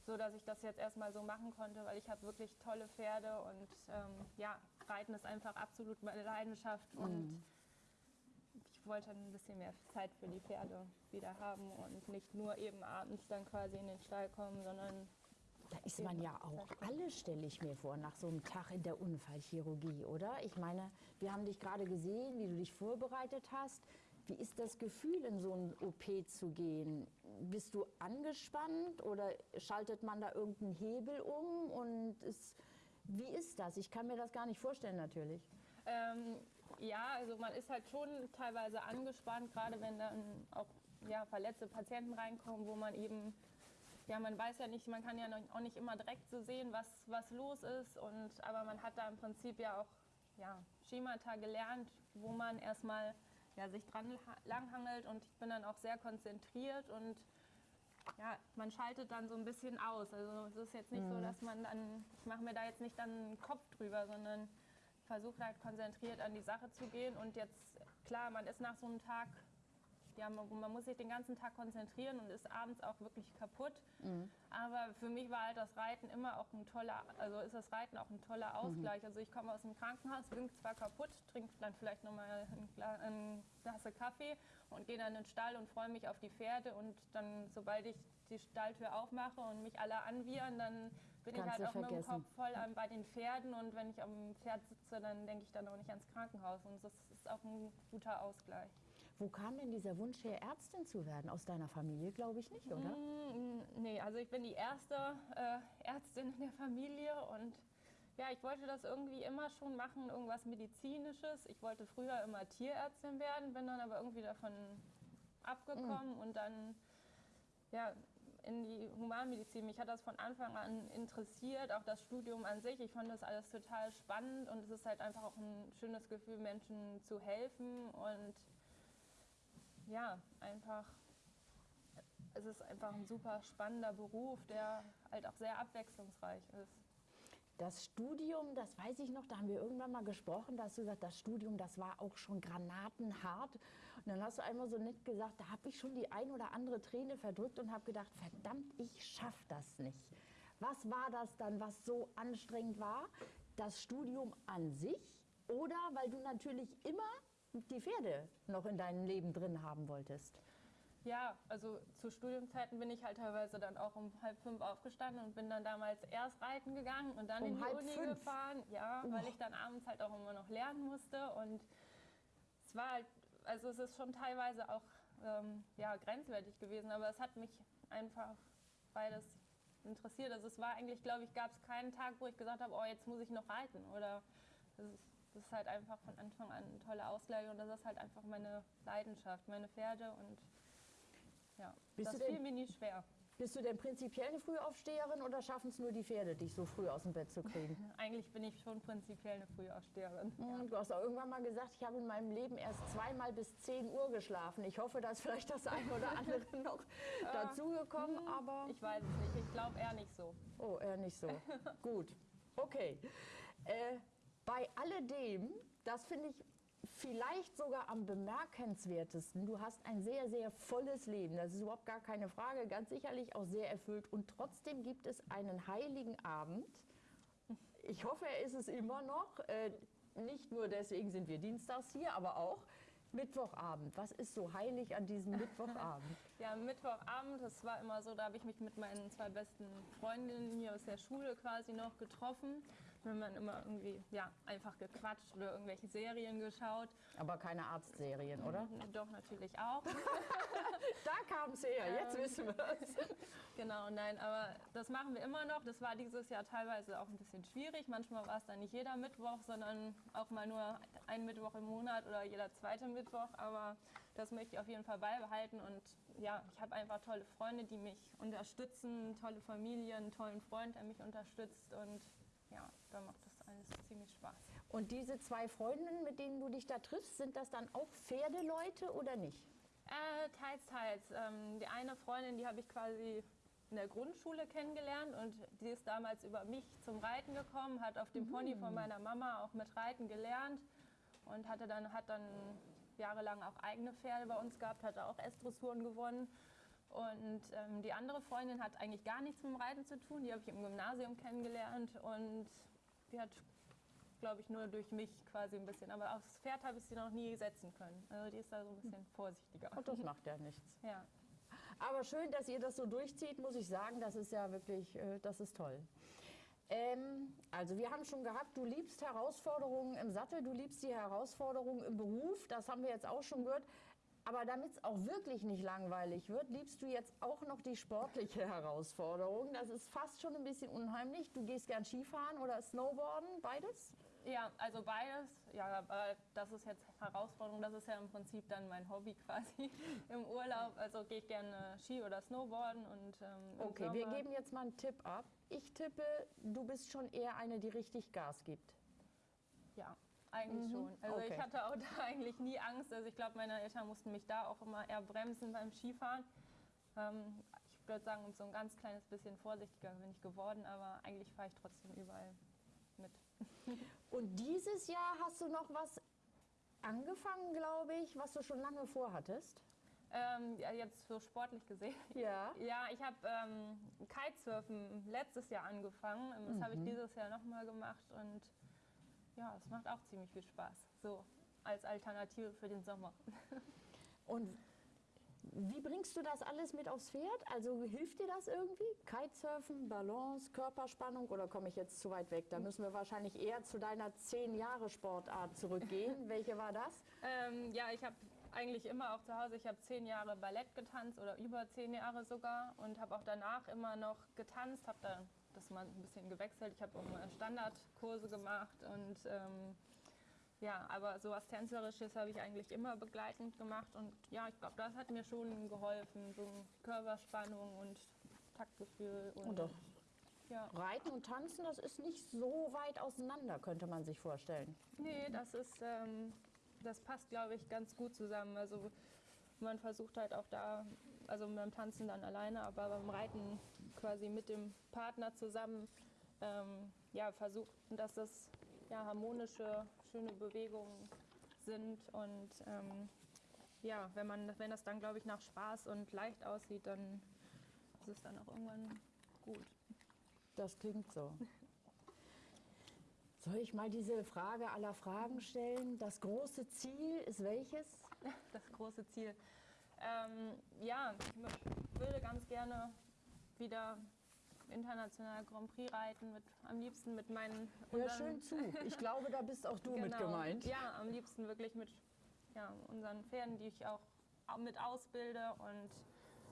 so dass ich das jetzt erstmal so machen konnte, weil ich habe wirklich tolle Pferde und ähm, ja, Reiten ist einfach absolut meine Leidenschaft mhm. und wollte ein bisschen mehr Zeit für die Pferde wieder haben und nicht nur eben abends dann quasi in den Stall kommen, sondern da ist man ja auch alle, stelle ich mir vor, nach so einem Tag in der Unfallchirurgie, oder? Ich meine, wir haben dich gerade gesehen, wie du dich vorbereitet hast. Wie ist das Gefühl, in so ein OP zu gehen? Bist du angespannt oder schaltet man da irgendeinen Hebel um? Und ist, wie ist das? Ich kann mir das gar nicht vorstellen, natürlich. Ähm, ja, also man ist halt schon teilweise angespannt, gerade wenn dann auch ja, verletzte Patienten reinkommen, wo man eben, ja, man weiß ja nicht, man kann ja auch nicht immer direkt so sehen, was, was los ist. Und, aber man hat da im Prinzip ja auch ja, Schemata gelernt, wo man erstmal ja, sich dran langhangelt und ich bin dann auch sehr konzentriert und ja, man schaltet dann so ein bisschen aus. Also es ist jetzt nicht mhm. so, dass man dann, ich mache mir da jetzt nicht dann einen Kopf drüber, sondern versuche halt konzentriert an die Sache zu gehen und jetzt, klar, man ist nach so einem Tag ja, man, man, muss sich den ganzen Tag konzentrieren und ist abends auch wirklich kaputt. Mhm. Aber für mich war halt das Reiten immer auch ein toller, also ist das Reiten auch ein toller Ausgleich. Mhm. Also ich komme aus dem Krankenhaus, bin zwar kaputt, trinke dann vielleicht nochmal eine Tasse Kaffee und gehe dann in den Stall und freue mich auf die Pferde und dann, sobald ich die Stalltür aufmache und mich alle anwiehern, dann bin Kannst ich halt auch vergessen. mit dem Kopf voll an, bei den Pferden und wenn ich am Pferd sitze, dann denke ich dann auch nicht ans Krankenhaus und das ist auch ein guter Ausgleich. Wo kam denn dieser Wunsch her, Ärztin zu werden? Aus deiner Familie, glaube ich nicht, oder? Mm, nee, also ich bin die erste äh, Ärztin in der Familie und ja, ich wollte das irgendwie immer schon machen, irgendwas Medizinisches. Ich wollte früher immer Tierärztin werden, bin dann aber irgendwie davon abgekommen mhm. und dann ja, in die Humanmedizin. Mich hat das von Anfang an interessiert, auch das Studium an sich. Ich fand das alles total spannend und es ist halt einfach auch ein schönes Gefühl, Menschen zu helfen und ja, einfach, es ist einfach ein super spannender Beruf, der halt auch sehr abwechslungsreich ist. Das Studium, das weiß ich noch, da haben wir irgendwann mal gesprochen, da hast du gesagt, das Studium, das war auch schon granatenhart. Und dann hast du einmal so nett gesagt, da habe ich schon die ein oder andere Träne verdrückt und habe gedacht, verdammt, ich schaffe das nicht. Was war das dann, was so anstrengend war? Das Studium an sich oder weil du natürlich immer die Pferde noch in deinem Leben drin haben wolltest? Ja, also zu Studiumzeiten bin ich halt teilweise dann auch um halb fünf aufgestanden und bin dann damals erst reiten gegangen und dann um in die Uni fünf. gefahren. Ja, oh. weil ich dann abends halt auch immer noch lernen musste und es war halt, also es ist schon teilweise auch ähm, ja, grenzwertig gewesen, aber es hat mich einfach beides interessiert. Also es war eigentlich, glaube ich, gab es keinen Tag, wo ich gesagt habe, oh, jetzt muss ich noch reiten oder das ist, das ist halt einfach von Anfang an eine tolle Ausgleich und das ist halt einfach meine Leidenschaft, meine Pferde und ja, bist das fiel mir nie schwer. Bist du denn prinzipiell eine Frühaufsteherin oder schaffen es nur die Pferde, dich so früh aus dem Bett zu kriegen? (laughs) Eigentlich bin ich schon prinzipiell eine Frühaufsteherin. Ja. Du hast auch irgendwann mal gesagt, ich habe in meinem Leben erst zweimal bis 10 Uhr geschlafen. Ich hoffe, dass vielleicht das eine oder (laughs) andere noch dazugekommen, hm, aber... Ich weiß es nicht, ich glaube eher nicht so. Oh, eher nicht so. (laughs) Gut, okay. Äh, bei alledem, das finde ich vielleicht sogar am bemerkenswertesten. Du hast ein sehr, sehr volles Leben. Das ist überhaupt gar keine Frage. Ganz sicherlich auch sehr erfüllt. Und trotzdem gibt es einen heiligen Abend. Ich hoffe, er ist es immer noch. Äh, nicht nur deswegen sind wir dienstags hier, aber auch Mittwochabend. Was ist so heilig an diesem Mittwochabend? (laughs) ja, Mittwochabend, das war immer so, da habe ich mich mit meinen zwei besten Freundinnen hier aus der Schule quasi noch getroffen wenn man immer irgendwie ja, einfach gequatscht oder irgendwelche Serien geschaut. Aber keine Arztserien, oder? Doch, natürlich auch. (laughs) da kam es her, jetzt ähm, wissen wir es. (laughs) Genau, nein, aber das machen wir immer noch. Das war dieses Jahr teilweise auch ein bisschen schwierig. Manchmal war es dann nicht jeder Mittwoch, sondern auch mal nur ein Mittwoch im Monat oder jeder zweite Mittwoch. Aber das möchte ich auf jeden Fall beibehalten. Und ja, ich habe einfach tolle Freunde, die mich unterstützen, tolle Familie, einen tollen Freund, der mich unterstützt. Und ja, da macht das alles ziemlich Spaß. Und diese zwei Freundinnen, mit denen du dich da triffst, sind das dann auch Pferdeleute oder nicht? Äh, teils, teils. Ähm, die eine Freundin, die habe ich quasi in der Grundschule kennengelernt und die ist damals über mich zum Reiten gekommen, hat auf dem mhm. Pony von meiner Mama auch mit Reiten gelernt und hatte dann, hat dann jahrelang auch eigene Pferde bei uns gehabt, hatte auch S-Dressuren gewonnen und ähm, die andere Freundin hat eigentlich gar nichts mit dem Reiten zu tun. Die habe ich im Gymnasium kennengelernt und die hat, glaube ich, nur durch mich quasi ein bisschen. Aber aufs Pferd habe ich sie noch nie setzen können. Also die ist da so ein bisschen vorsichtiger. Und das macht ja nichts. Ja. Aber schön, dass ihr das so durchzieht, muss ich sagen. Das ist ja wirklich, äh, das ist toll. Ähm, also wir haben schon gehabt, du liebst Herausforderungen im Sattel, du liebst die Herausforderungen im Beruf. Das haben wir jetzt auch schon gehört. Aber damit es auch wirklich nicht langweilig wird, liebst du jetzt auch noch die sportliche (laughs) Herausforderung. Das ist fast schon ein bisschen unheimlich. Du gehst gern Skifahren oder Snowboarden, beides? Ja, also beides. Ja, aber das ist jetzt Herausforderung. Das ist ja im Prinzip dann mein Hobby (laughs) quasi im Urlaub. Also gehe ich gerne Ski oder Snowboarden und ähm, Okay, Sommer. wir geben jetzt mal einen Tipp ab. Ich tippe, du bist schon eher eine, die richtig Gas gibt. Ja, eigentlich mhm. schon. Also okay. ich hatte auch (laughs) da eigentlich nie Angst. Also ich glaube, meine Eltern mussten mich da auch immer eher bremsen beim Skifahren. Ähm, ich würde sagen, so ein ganz kleines bisschen vorsichtiger bin ich geworden, aber eigentlich fahre ich trotzdem überall mit. (laughs) Und dieses Jahr hast du noch was angefangen, glaube ich, was du schon lange vorhattest? Ähm, ja, jetzt so sportlich gesehen. Ja. (laughs) Ja, ich habe ähm, Kitesurfen letztes Jahr angefangen. Das mhm. habe ich dieses Jahr nochmal gemacht und ja, es macht auch ziemlich viel Spaß. So als Alternative für den Sommer. (laughs) Und Wie bringst du das alles mit aufs Pferd? Also hilft dir das irgendwie? Kitesurfen, Balance, Körperspannung oder komme ich jetzt zu weit weg? Da müssen wir wahrscheinlich eher zu deiner 10 Jahre Sportart zurückgehen. (laughs) Welche war das? Ähm, ja, ich habe eigentlich immer auch zu Hause, ich habe zehn Jahre Ballett getanzt oder über zehn Jahre sogar und habe auch danach immer noch getanzt, habe dann das mal ein bisschen gewechselt. Ich habe auch mal Standardkurse gemacht und ähm, ja, aber sowas Tänzerisches habe ich eigentlich immer begleitend gemacht und ja, ich glaube, das hat mir schon geholfen, so Körperspannung und Taktgefühl. Und, Und doch. Ja. Reiten und Tanzen, das ist nicht so weit auseinander, könnte man sich vorstellen. Nee, das ist, ähm, das passt, glaube ich, ganz gut zusammen. Also man versucht halt auch da, also beim Tanzen dann alleine, aber beim Reiten quasi mit dem Partner zusammen, ähm, ja, versucht, dass das ja, harmonische, schöne Bewegungen sind und ähm, ja, wenn man, wenn das dann, glaube ich, nach Spaß und leicht aussieht, dann ist es dann auch irgendwann gut. Das klingt so. (laughs) Soll ich mal diese Frage aller Fragen stellen? Das große Ziel ist welches? (laughs) das große Ziel. Ähm, ja, ich würde ganz gerne wieder international Grand Prix reiten, mit, am liebsten mit meinen Hör schön zu. (laughs) Ich glaube, da bist auch du mit Genau. gemeint. Ja, am liebsten wirklich mit ja, unseren Pferden, die ich auch au- mit ausbilde und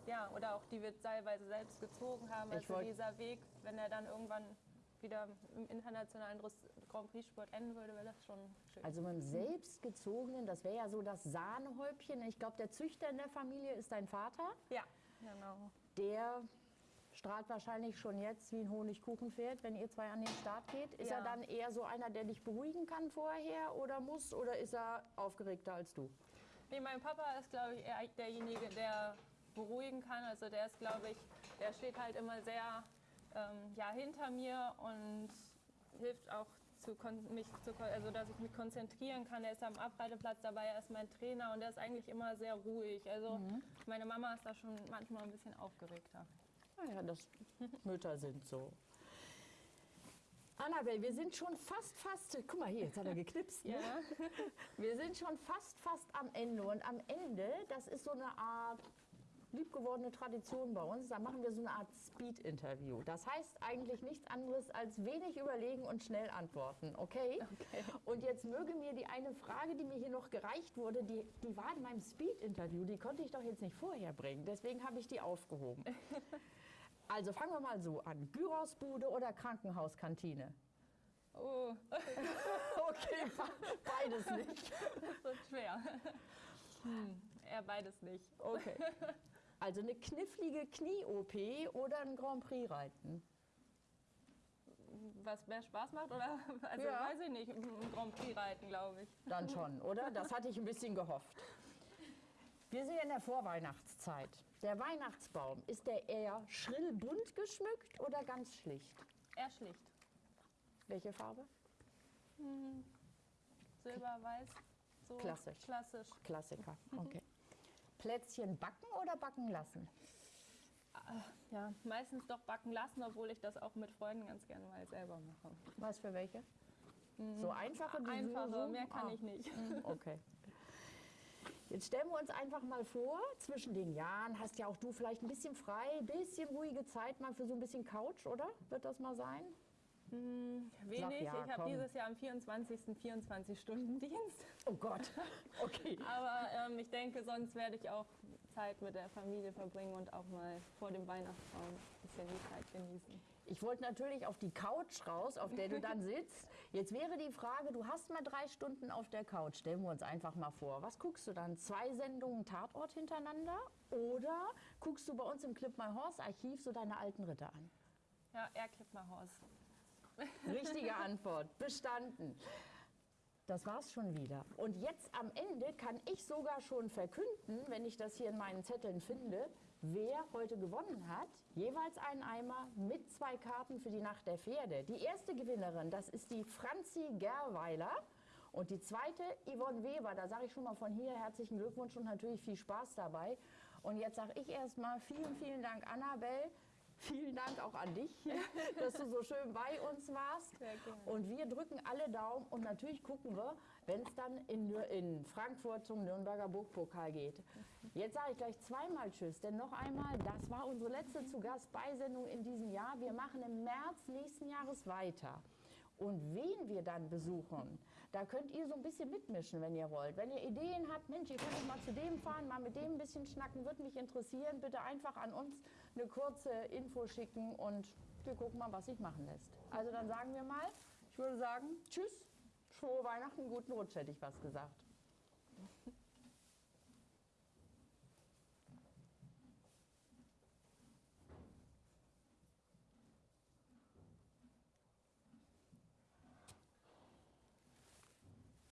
ja, oder auch die wir teilweise selbst gezogen haben. Ich Also dieser Weg, wenn er dann irgendwann wieder im internationalen Grand Prix Sport enden würde, wäre das schon schön. Also beim selbstgezogenen, das wäre ja so das Sahnehäubchen. Ich glaube, der Züchter in der Familie ist dein Vater. ja, genau. Der strahlt wahrscheinlich schon jetzt wie ein Honigkuchenpferd, wenn ihr zwei an den Start geht. Ist er Ja. dann eher so einer, der dich beruhigen kann vorher oder muss? Oder ist er aufgeregter als du? Nee, mein Papa ist, glaube ich, eher derjenige, der beruhigen kann. Also der ist, glaube ich, der steht halt immer sehr ähm, ja, hinter mir und hilft auch, zu mich zu, also dass ich mich konzentrieren kann. Er ist am Abreiteplatz dabei, er ist mein Trainer und er ist eigentlich immer sehr ruhig. Also meine Mama ist da schon manchmal ein bisschen aufgeregter. Naja, das Mütter sind so. Annabelle, wir sind schon fast, fast, guck mal hier, jetzt hat er geknipst. Ne? Wir sind schon fast, fast am Ende. Und am Ende, das ist so eine Art liebgewordene Tradition bei uns, da machen wir so eine Art Speed-Interview. Das heißt eigentlich nichts anderes als wenig überlegen und schnell antworten, okay? Okay. Und jetzt möge mir die eine Frage, die mir hier noch gereicht wurde, die, die war in meinem Speed-Interview, die konnte ich doch jetzt nicht vorher bringen. Deswegen habe ich die aufgehoben. (laughs) Also fangen wir mal so an. Gyrosbude oder Krankenhauskantine? Oh, (laughs) Okay, be- beides nicht. (laughs) das wird schwer. Hm, eher beides nicht. Okay. (laughs) Also eine knifflige Knie-OP oder ein Grand Prix reiten? Was mehr Spaß macht? Oder? Also Ja. weiß ich nicht. Ein Grand Prix reiten, glaube ich. Dann schon, oder? Das hatte ich ein bisschen gehofft. Wir sind ja in der Vorweihnachtszeit. Der Weihnachtsbaum, ist der eher schrill bunt geschmückt oder ganz schlicht? Eher schlicht. Welche Farbe? Silber, weiß. So Klassisch. Klassisch. Klassiker. (laughs) Okay. Plätzchen backen oder backen lassen? Ja, meistens doch backen lassen, obwohl ich das auch mit Freunden ganz gerne mal selber mache. Was für welche? So einfache, die Einfache, mehr kann ah. ich nicht. Mhm, Okay. (laughs) Jetzt stellen wir uns einfach mal vor, zwischen den Jahren hast ja auch du vielleicht ein bisschen frei, ein bisschen ruhige Zeit mal für so ein bisschen Couch, oder? Wird das mal sein? Wenig. ja, ich habe dieses Jahr am 24. 24-Stunden-Dienst. Oh Gott. (laughs) Okay. Aber ähm, ich denke, sonst werde ich auch Zeit mit der Familie verbringen und auch mal vor dem Weihnachtsbaum ein bisschen die Zeit genießen. Ich wollte natürlich auf die Couch raus, auf der du (laughs) dann sitzt. Jetzt wäre die Frage, du hast mal drei Stunden auf der Couch. Stellen wir uns einfach mal vor. Was guckst du dann? Zwei Sendungen Tatort hintereinander? Oder guckst du bei uns im Clip My Horse Archiv so deine alten Ritter an? Ja, eher Klippmerhaus. Richtige Antwort. Bestanden. Das war's schon wieder. Und jetzt am Ende kann ich sogar schon verkünden, wenn ich das hier in meinen Zetteln finde, wer heute gewonnen hat. Jeweils einen Eimer mit zwei Karten für die Nacht der Pferde. Die erste Gewinnerin, das ist die Franzi Gerweiler. Und die zweite, Yvonne Weber. Da sage ich schon mal von hier herzlichen Glückwunsch und natürlich viel Spaß dabei. Und jetzt sage ich erstmal vielen, vielen Dank, Annabelle. Vielen Dank auch an dich, dass du so schön bei uns warst. Und wir drücken alle Daumen und natürlich gucken wir, wenn es dann in, in Frankfurt zum Nürnberger Burgpokal geht. Jetzt sage ich gleich zweimal Tschüss, denn noch einmal, das war unsere letzte zu Gast Beisendung in diesem Jahr. Wir machen im März nächsten Jahres weiter. Und wen wir dann besuchen, da könnt ihr so ein bisschen mitmischen, wenn ihr wollt. Wenn ihr Ideen habt, Mensch, ihr könnt mal zu dem fahren, mal mit dem ein bisschen schnacken, würde mich interessieren. Bitte einfach an uns eine kurze Info schicken und wir gucken mal, was sich machen lässt. Also dann sagen wir mal, ich würde sagen, tschüss, frohe Weihnachten, guten Rutsch, hätte ich was gesagt.